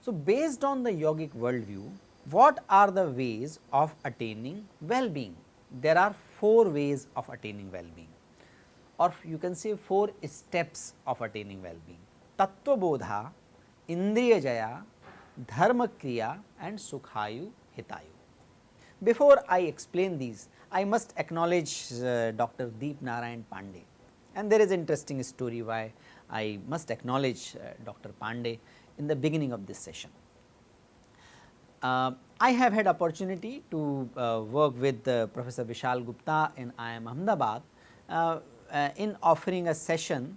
So, based on the yogic worldview, what are the ways of attaining well-being? There are four ways of attaining well-being or you can say four steps of attaining well-being. Tattva Bodha, Indriya Jaya, Dharma Kriya and Sukhayu Hitayu. Before I explain these, I must acknowledge uh, Dr. Deep Narayan Pandey and there is interesting story why I must acknowledge uh, Dr. Pandey in the beginning of this session. Uh, I have had opportunity to uh, work with uh, Professor Vishal Gupta in IIM Ahmedabad uh, in offering a session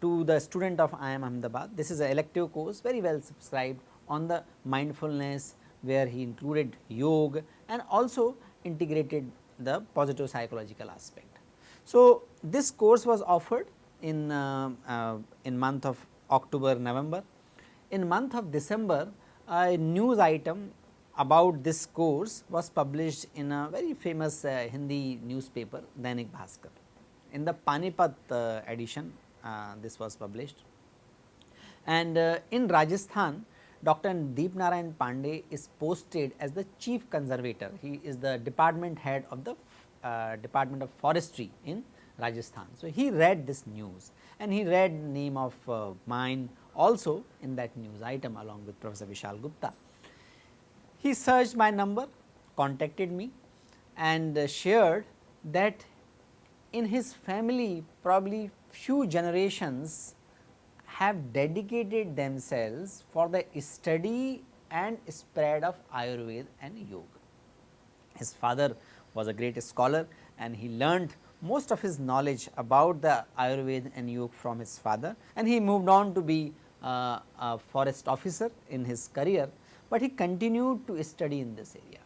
to the student of IIM Ahmedabad. This is an elective course very well subscribed on the mindfulness where he included yoga and also integrated the positive psychological aspect. So, this course was offered in, in month of October, November in month of December a news item about this course was published in a very famous uh, Hindi newspaper Dainik Bhaskar. In the Panipat uh, edition uh, this was published and uh, in Rajasthan Dr. Deep Narayan Pandey is posted as the chief conservator. He is the department head of the uh, Department of Forestry in Rajasthan. So, he read this news and he read name of uh, mine also in that news item along with Professor Vishal Gupta. He searched my number, contacted me and uh, shared that in his family probably few generations have dedicated themselves for the study and spread of Ayurveda and Yoga. His father was a great scholar and he learned most of his knowledge about the Ayurveda and Yoga from his father and he moved on to be uh, a forest officer in his career, but he continued to study in this area.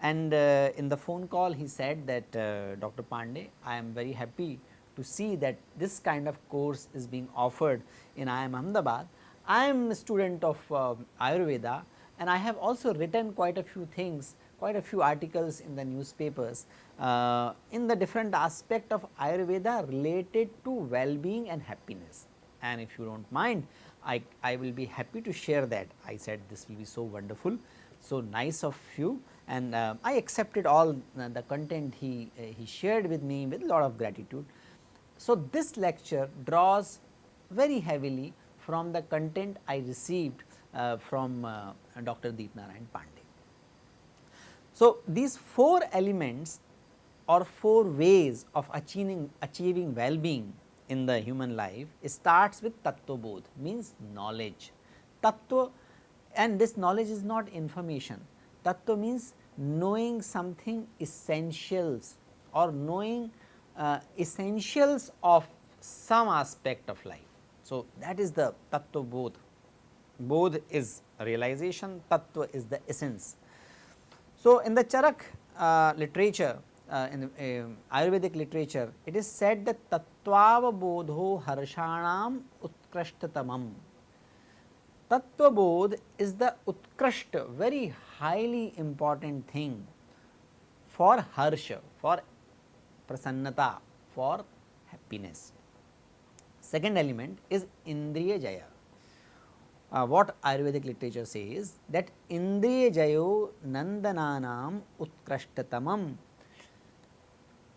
And uh, in the phone call he said that uh, Dr. Pandey, I am very happy to see that this kind of course is being offered in IIM Ahmedabad. I am a student of uh, Ayurveda and I have also written quite a few things, quite a few articles in the newspapers uh, in the different aspect of Ayurveda related to well-being and happiness. And if you do not mind, I, I will be happy to share that. I said this will be so wonderful, so nice of you and uh, I accepted all the content he, he shared with me with a lot of gratitude. So, this lecture draws very heavily from the content I received uh, from uh, Dr. Deep Narayan Pandey. So, these four elements or four ways of achieving, achieving well-being in the human life starts with tattva bodh means knowledge. Tattva and this knowledge is not information. Tattva means knowing something essentials or knowing uh, essentials of some aspect of life. So, that is the tattva bodh. Bodh is realization, tattva is the essence. So, in the Charak uh, literature uh, in uh, Ayurvedic literature, it is said that Tatvavabodho Harshanam Utkrashtatamam. Tattvabodh is the Utkrashta, very highly important thing for Harsha, for Prasannata, for happiness. Second element is Indriya Jaya. Uh, what Ayurvedic literature says that Indriya Jayo Nandananam Utkrashtatamam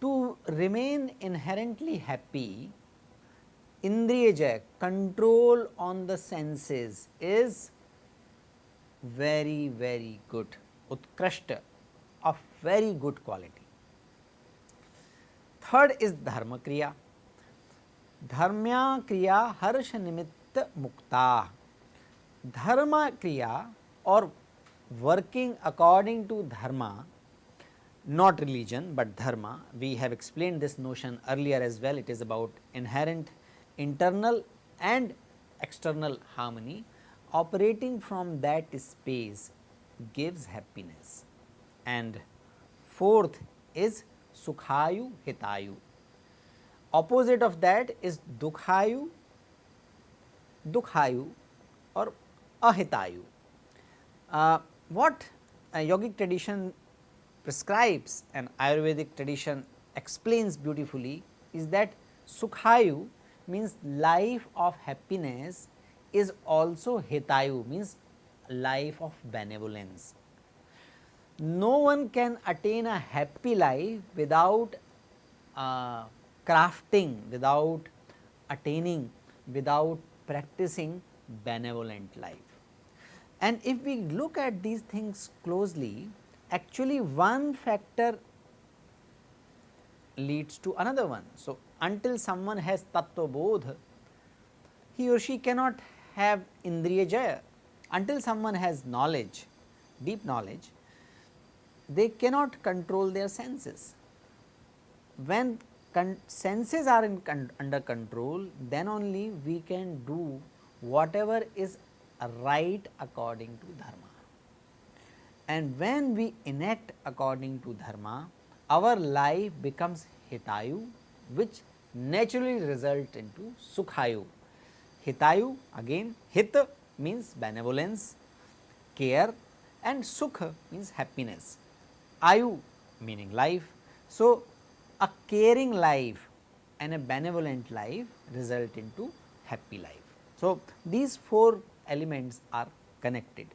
to remain inherently happy, Indriya jaya control on the senses is very very good, utkrashta of very good quality. Third is dharma kriya dharmya क्रिया हर्ष निमित्त मुक्ता धर्म क्रिया और working according to dharma not religion but dharma we have explain this notion earlier as well it is about inherent internal and external harmony operating from that space gives happiness and fourth is Sukhayu Hitayu. Opposite of that is Dukhayu, Dukhayu or ahitayu. Uh, what a yogic tradition prescribes and Ayurvedic tradition explains beautifully is that Sukhayu means life of happiness is also Hitayu means life of benevolence. No one can attain a happy life without uh, crafting, without attaining, without practicing benevolent life. And if we look at these things closely, actually one factor leads to another one. So, until someone has tattva bodh, he or she cannot have indriya jaya. Until someone has knowledge, deep knowledge, they cannot control their senses. When con senses are in con under control, then only we can do whatever is right according to dharma. And when we enact according to dharma, our life becomes hitayu which naturally result into sukhayu. Hitayu again hit means benevolence, care and sukha means happiness, ayu meaning life. So, a caring life and a benevolent life result into happy life. So, these four elements are connected.